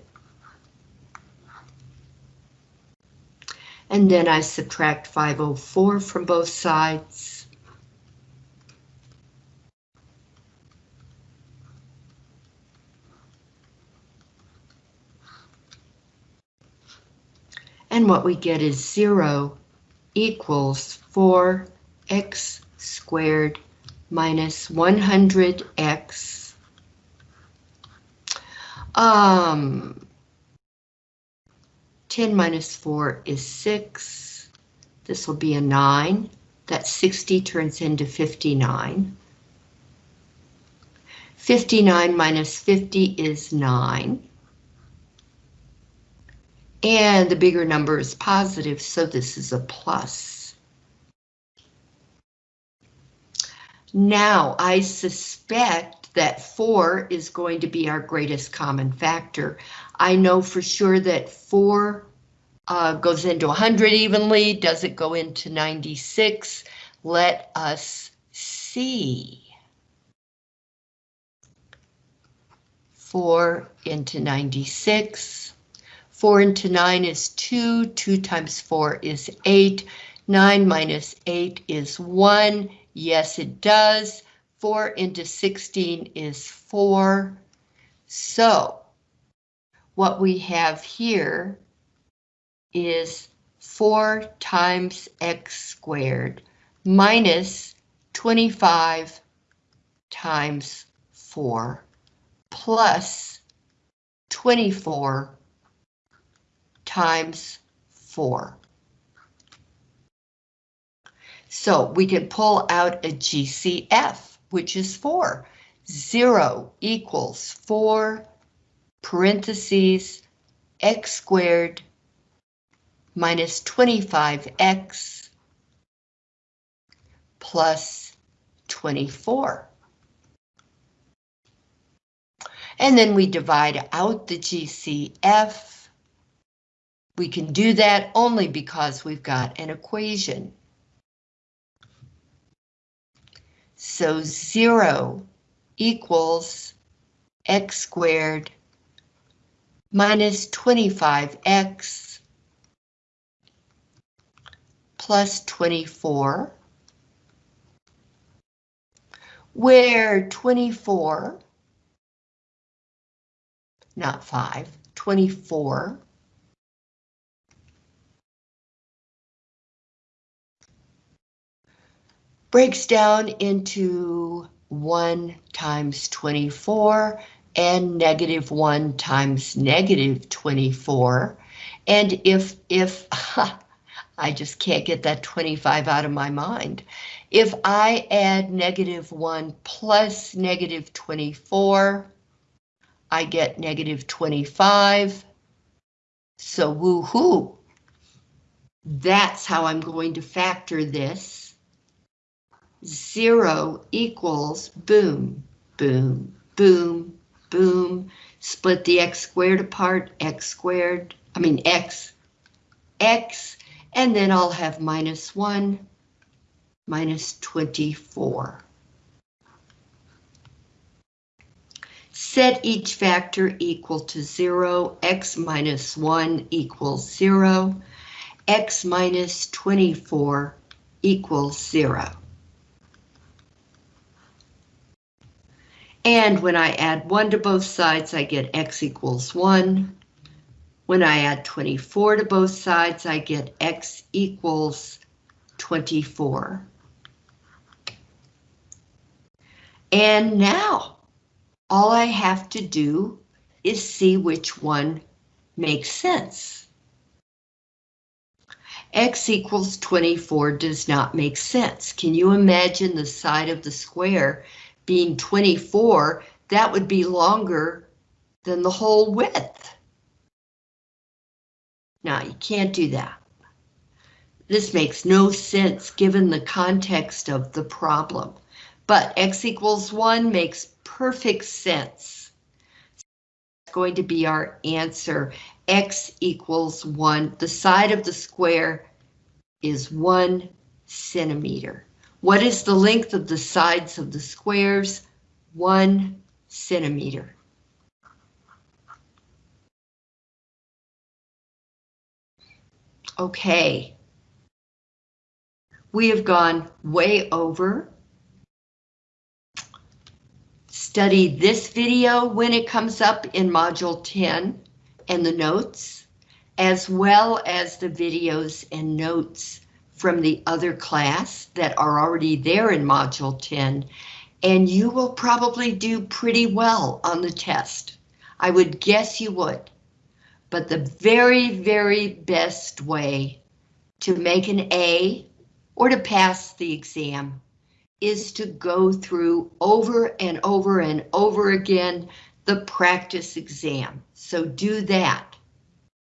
And then I subtract 504 from both sides. And what we get is 0 equals 4x squared minus 100x. Um, 10 minus 4 is 6. This will be a 9. That 60 turns into 59. 59 minus 50 is 9. And the bigger number is positive, so this is a plus. Now, I suspect that 4 is going to be our greatest common factor. I know for sure that 4 uh, goes into 100 evenly. Does it go into 96? Let us see. 4 into 96. 4 into 9 is 2. 2 times 4 is 8. 9 minus 8 is 1. Yes, it does. 4 into 16 is 4. So, what we have here is 4 times x squared minus 25 times 4 plus 24 times 4. So we can pull out a GCF, which is 4. 0 equals 4 parentheses x squared minus 25x plus 24. And then we divide out the GCF. We can do that only because we've got an equation. So 0 equals x squared minus 25x plus 24, where 24 not 5, 24. Breaks down into 1 times 24 and negative 1 times negative 24. And if, if, [laughs] I just can't get that 25 out of my mind. If I add negative 1 plus negative 24, I get negative 25. So woohoo! That's how I'm going to factor this. Zero equals boom, boom, boom, boom. Split the x squared apart, x squared, I mean x, x, and then I'll have minus 1, minus 24. Set each factor equal to 0, x minus 1 equals 0, x minus 24 equals 0. And when I add 1 to both sides, I get x equals 1. When I add 24 to both sides, I get x equals 24. And now, all I have to do is see which one makes sense. X equals 24 does not make sense. Can you imagine the side of the square being 24? That would be longer than the whole width. Now, you can't do that. This makes no sense given the context of the problem. But x equals 1 makes perfect sense. It's going to be our answer. X equals one. The side of the square is one centimeter. What is the length of the sides of the squares? One centimeter. Okay. We have gone way over Study this video when it comes up in Module 10 and the notes, as well as the videos and notes from the other class that are already there in Module 10, and you will probably do pretty well on the test. I would guess you would. But the very, very best way to make an A or to pass the exam is to go through over and over and over again the practice exam. So do that.